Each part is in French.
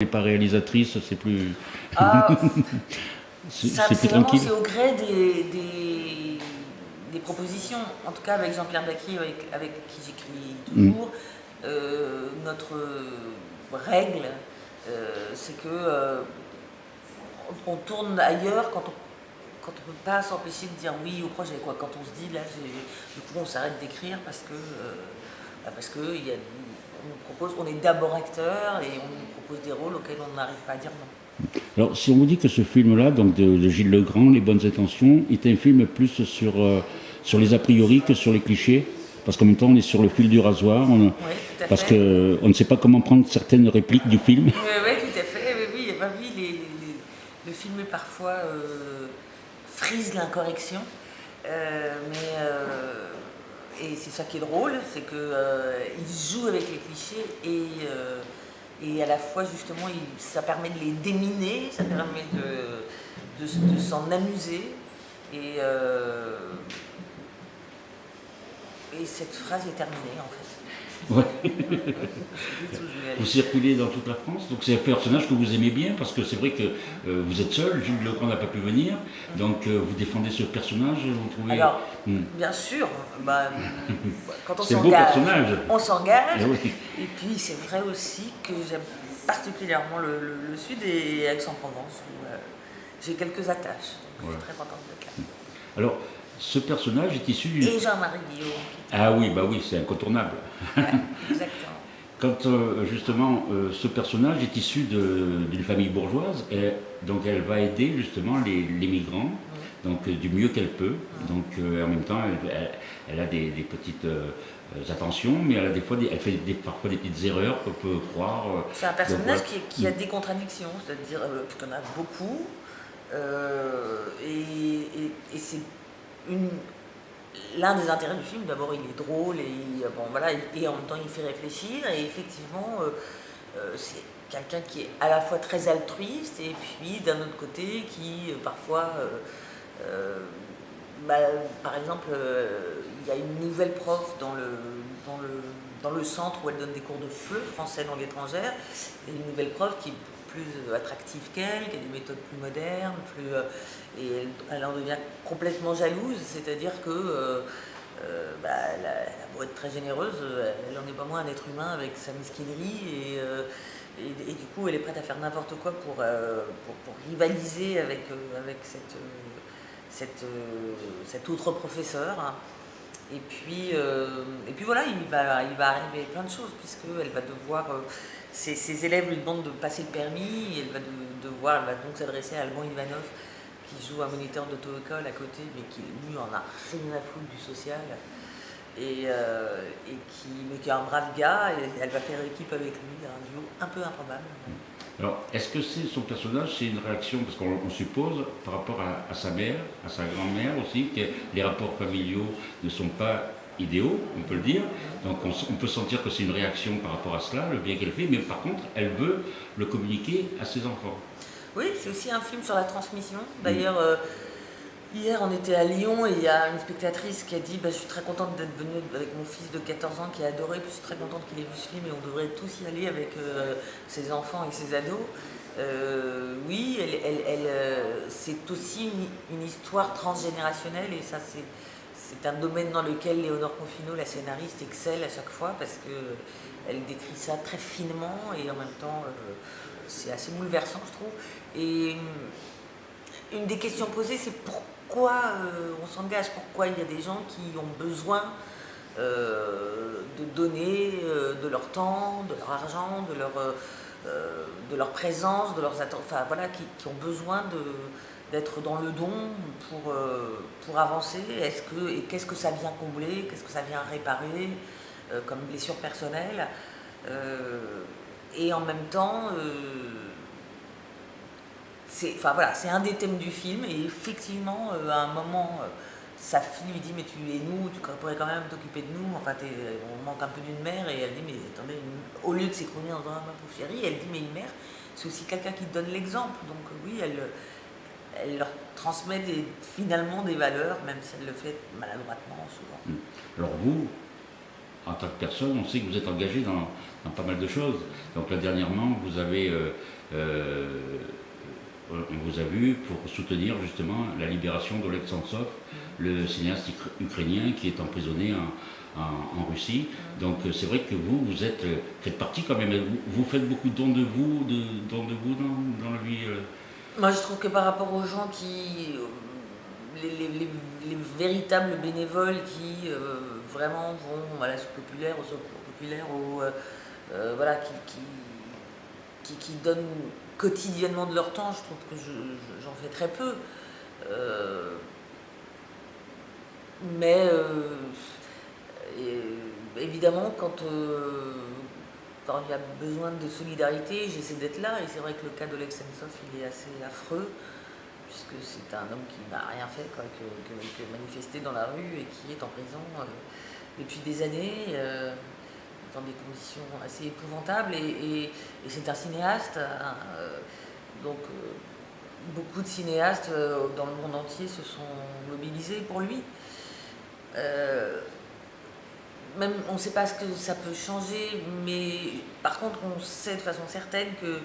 n'est pas réalisatrice, c'est plus... Ah, c'est plus tranquille. c'est au gré des, des, des propositions. En tout cas, avec Jean-Pierre Bacquet, avec, avec qui j'écris Mm. toujours, euh, notre règle, euh, c'est que euh, on, on tourne ailleurs quand on quand on peut pas s'empêcher de dire oui au projet. Quoi. Quand on se dit là, du coup, on s'arrête d'écrire parce que euh, bah, parce que il y a, on nous propose, on est d'abord acteur et on nous propose des rôles auxquels on n'arrive pas à dire non. Alors, si on vous dit que ce film-là, donc de, de Gilles Legrand, Les Bonnes Intentions, est un film plus sur, euh, sur les a priori que sur les clichés, parce qu'en même temps, on est sur le fil du rasoir, on- Oui, parce qu'on ne sait pas comment prendre certaines répliques du film. Oui, oui, tout à fait. Oui, oui, bah oui, les- les- les- le film est parfois euh, frise l'incorrection. Euh, mais euh, et c'est ça qui est drôle, c'est que euh, joue avec les clichés et, euh, et à la fois justement ça permet de les déminer, ça permet de, de, de s'en amuser et, euh, et cette phrase est terminée en fait. Ouais. Vous circulez dans toute la France, donc c'est un personnage que vous aimez bien, parce que c'est vrai que euh, vous êtes seul, Gilles Legrand n'a pas pu venir, donc euh, vous défendez ce personnage, vous trouvez... Alors, Hmm. bien sûr, bah, quand on s'engage, on s'engage. Eh oui. Et puis c'est vrai aussi que j'aime particulièrement le, le- le Sud et Aix-en-Provence où euh, j'ai quelques attaches. Donc, Je suis très contente d'être là. Alors, ce personnage est issu du... Et Jean-Marie Guillaume, Ah oui, bah oui, c'est incontournable. ouais, exactement. Quand euh, justement euh, ce personnage est issu d'une famille bourgeoise, et donc elle va aider justement les, les migrants, donc euh, du mieux qu'elle peut. Donc en même temps, elle, elle- elle a des, des petites attentions, mais elle a des fois, des- elle fait des- parfois des petites erreurs qu'on peut croire. C'est un personnage qui, qui a des contradictions, c'est-à-dire en a beaucoup. et et- et c'est l'un des intérêts du film. D'abord, il est drôle et, bon, voilà, et en même temps, il fait réfléchir. Et effectivement, euh, euh, c'est quelqu'un qui est à la fois très altruiste et puis d'un autre côté qui euh, parfois. bah, par exemple, il y a une nouvelle prof dans le, dans, le, dans le centre où elle donne des cours de FLE, français langue étrangère, une nouvelle prof qui plus attractive qu'elle, qui a des méthodes plus modernes, plus, euh, et elle, en devient complètement jalouse, c'est-à-dire que euh, euh, bah, être très généreuse, elle n'en est pas moins un être humain avec sa mesquinerie, et, euh, et, et du coup elle est prête à faire n'importe quoi pour, pour, rivaliser avec, avec cette... cette, cet autre professeur. Et puis, et puis voilà, il va, il va arriver plein de choses, puisqu'elle va devoir. Ses, élèves lui demandent de passer le permis, elle va de- devoir, elle va donc s'adresser à Alban Ivanov, qui joue un moniteur d'auto-école à côté, mais qui lui en a rien à foutre du social. Et, euh, et qui, mais qui est un brave gars, et elle va faire équipe avec lui, un duo un peu improbable. Alors, est-ce que c'est son personnage, c'est une réaction, parce qu'on on suppose, par rapport à sa mère, à sa grand-mère aussi, que les rapports familiaux ne sont pas idéaux, on peut le dire. Donc on, peut sentir que c'est une réaction par rapport à cela, le bien qu'elle fait, mais par contre, elle veut le communiquer à ses enfants. Oui, c'est aussi un film sur la transmission. D'ailleurs, euh, hier on était à Lyon et il y a une spectatrice qui a dit bah, Je suis très contente d'être venue avec mon fils de 14 ans qui a adoré, puis je suis très contente qu'il ait vu ce film et on devrait tous y aller avec euh, ses enfants et ses ados. Euh, oui, elle, elle- elle, c'est aussi une, une histoire transgénérationnelle et ça c'est. C'est un domaine dans lequel Léonore Confino, la scénariste, excelle à chaque fois parce qu'elle décrit ça très finement et en même temps euh, c'est assez bouleversant je trouve. Et une, des questions posées c'est pourquoi euh, on s'engage, pourquoi il y a des gens qui ont besoin euh, de donner de leur temps, de leur argent, de leur, de leur présence, de leurs attentes, enfin voilà, qui ont besoin de d'être dans le don pour, euh, pour avancer Est-ce que, Et qu'est-ce que ça vient combler? Qu'est-ce que ça vient réparer euh, comme blessure personnelle? Euh, Et en même temps, c'est voilà, un des thèmes du film. Et effectivement, à un moment, sa fille lui dit Mais tu es nous, tu pourrais quand même t'occuper de nous. Enfin, on manque un peu d'une mère. Et elle dit Mais attendez, au lieu de s'écrouler en disant Ah, pauvre chérie, elle dit Mais une mère, c'est aussi quelqu'un qui donne l'exemple. Donc, oui, elle elle leur transmet des, finalement des valeurs, même si elle le fait maladroitement souvent. Alors vous, en tant que personne, on sait que vous êtes engagé dans, pas mal de choses. Donc là, dernièrement, vous avez, on vous a vu pour soutenir justement la libération d'Oleg Sentsov, le cinéaste ukrainien qui est emprisonné en, Russie. Donc c'est vrai que vous, vous êtes, faites partie quand même, vous, faites beaucoup de dons de vous, de, dons de vous dans, la vie Moi je trouve que par rapport aux gens qui les, véritables bénévoles qui euh, vraiment vont à la soupe populaire, au secours populaire, euh, euh, voilà, qui, qui, qui, donnent quotidiennement de leur temps, je trouve que j'en fais très peu. mais évidemment, quand, il y a besoin de solidarité, j'essaie d'être là, et c'est vrai que le cas d'Oleg Sentsov, il est assez affreux puisque c'est un homme qui n'a rien fait que, manifester dans la rue et qui est en prison euh, depuis des années, euh, dans des conditions assez épouvantables. Et, c'est un cinéaste, hein, euh, donc beaucoup de cinéastes dans le monde entier se sont mobilisés pour lui. Même on ne sait pas ce que ça peut changer, mais par contre on sait de façon certaine que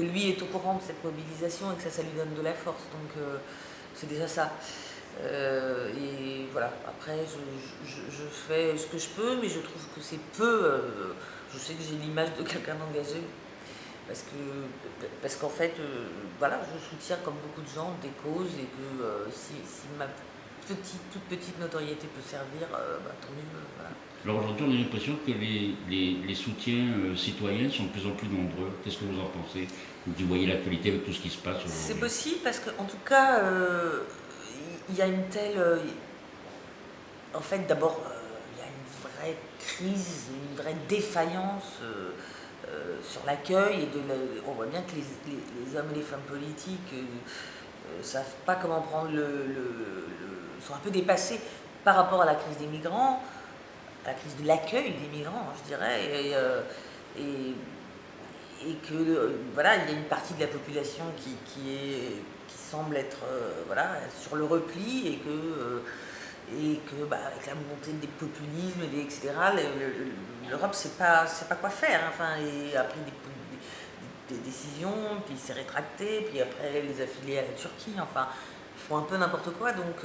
lui est au courant de cette mobilisation et que ça, ça lui donne de la force. Donc euh, c'est déjà ça. Euh, et voilà, après je, fais ce que je peux, mais je trouve que c'est peu. Euh, je sais que j'ai l'image de quelqu'un d'engagé, parce que parce qu'en fait, voilà, je soutiens comme beaucoup de gens des causes et que si, ma petite, toute petite notoriété peut servir, bah, tant mieux. Alors aujourd'hui, on a l'impression que les, les, soutiens euh, citoyens sont de plus en plus nombreux. Qu'est-ce que vous en pensez? Vous voyez l'actualité avec tout ce qui se passe C'est possible parce qu'en tout cas, euh, il y a une telle... Euh, en fait, d'abord, il y a une vraie crise, une vraie défaillance sur l'accueil. et de On voit bien que les, hommes et les femmes politiques ne savent pas comment prendre le, le... sont un peu dépassés par rapport à la crise des migrants la crise de l'accueil des migrants, je dirais, et, euh, et, que euh, voilà, il y a une partie de la population qui, semble être euh, voilà, sur le repli et que, et que bah, avec la montée des populismes, et etc., l'Europe ne sait pas, pas quoi faire. Hein, enfin, et après des, décisions, puis s'est rétracté, puis après les affiliés à la Turquie, enfin, font un peu n'importe quoi. Donc,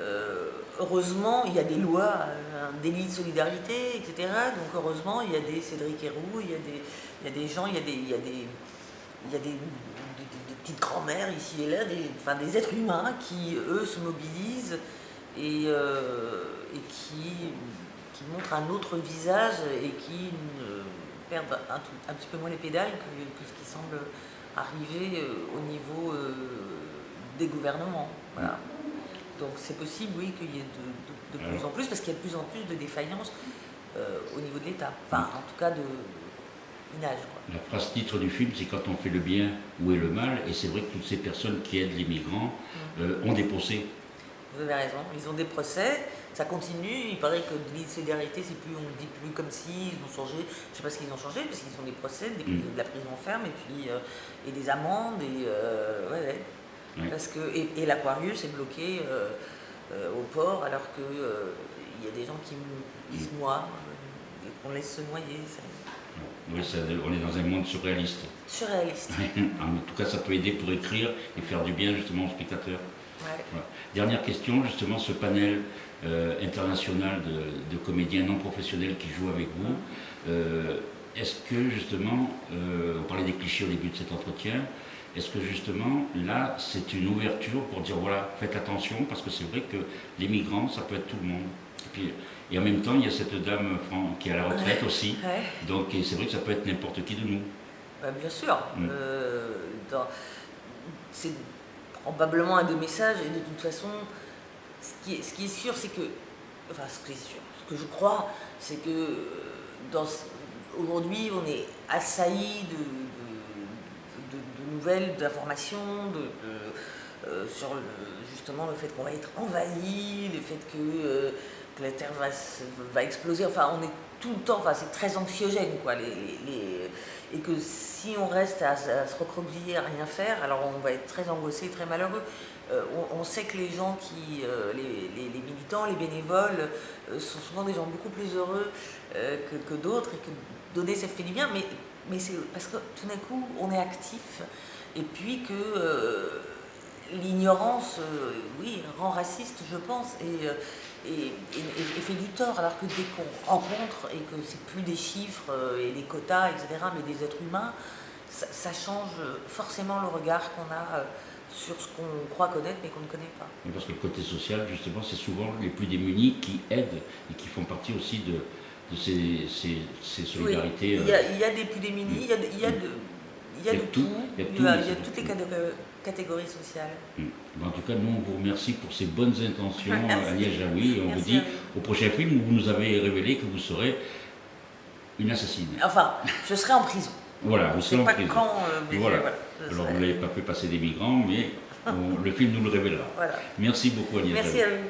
euh, heureusement, il y a des lois, euh, un délit de solidarité, etc. Donc heureusement, il y a des Cédric Héroux, il y a des, il y a des gens, il y a des, il y a des, il y a des, petites grand-mères ici et là, des, enfin, des êtres humains qui, eux, se mobilisent et, euh, et qui, qui, montrent un autre visage et qui perdent un, un, petit peu moins les pédales que, ce qui semble arriver au niveau des gouvernements. Voilà. Donc c'est possible, oui, qu'il y ait de, plus en plus, parce qu'il y a de plus en plus de défaillances euh, au niveau de l'État. Enfin, en tout cas, de minage. La phrase titre du film, c'est quand on fait le bien, où est le mal Et c'est vrai que toutes ces personnes qui aident les migrants mm. euh, ont des procès. Vous avez raison, ils ont des procès, ça continue, il paraît que l'île solidarité, c'est plus, on ne dit plus comme si, ils ont changé, je ne sais pas ce qu'ils ont changé, parce qu'ils ont des procès, des, mm. de la prison ferme, et puis euh, et des amendes, et ouais, parce que, et, l'Aquarius est bloqué euh, euh, au port alors qu'il euh, il y a des gens qui, se noient, qu'on laisse se noyer. Oui, on est dans un monde surréaliste. Surréaliste. en tout cas, ça peut aider pour écrire et faire du bien justement aux spectateurs. Dernière question, justement, ce panel international de, comédiens non professionnels qui jouent avec vous, est-ce que justement, on parlait des clichés au début de cet entretien, est-ce que justement, là, c'est une ouverture pour dire, voilà, faites attention, parce que c'est vrai que les migrants, ça peut être tout le monde. Et, puis, et en même temps, il y a cette dame qui est à la retraite aussi. Donc c'est vrai que ça peut être n'importe qui de nous. Bah, bien sûr. Mm. Euh, c'est probablement un des messages, et de toute façon, ce qui est, ce qui est sûr, c'est que, enfin, ce qui est sûr, ce que je crois, c'est que euh, aujourd'hui, on est assailli de d'informations, euh, sur justement le fait qu'on va être envahi, le fait que, euh, la Terre va, exploser. Enfin, on est tout le temps, enfin c'est très anxiogène quoi. Et que si on reste à, se recroqueviller, à rien faire, alors on va être très angoissé, très malheureux. Euh, on, sait que les gens qui, les, militants, les bénévoles, sont souvent des gens beaucoup plus heureux que, que d'autres et que donner ça fait du bien, mais, mais c'est parce que tout d'un coup on est actif et puis que l'ignorance, oui, rend raciste, je pense, et, et, fait du tort, alors que dès qu'on rencontre et que c'est plus des chiffres et des quotas, etc., mais des êtres humains, ça, change forcément le regard qu'on a sur ce qu'on croit connaître mais qu'on ne connaît pas. parce que le côté social, justement, c'est souvent les plus démunis qui aident et qui font partie aussi de, ces, solidarités. il, y a, des plus démunis, il y a, il y a de, il y a de tout, il y a, toutes les catégories sociales. Mm. En tout cas, nous, on vous remercie pour ces bonnes intentions, Agnès Jaoui, et on vous dit au prochain film où vous nous avez révélé que vous serez une assassine. Enfin, je serai en prison. Voilà, vous serez en prison. Quand, euh, voilà. Alors, vous n'avez pas fait passer des migrants, mais le film nous le révélera. Merci beaucoup, Agnès. Merci à vous.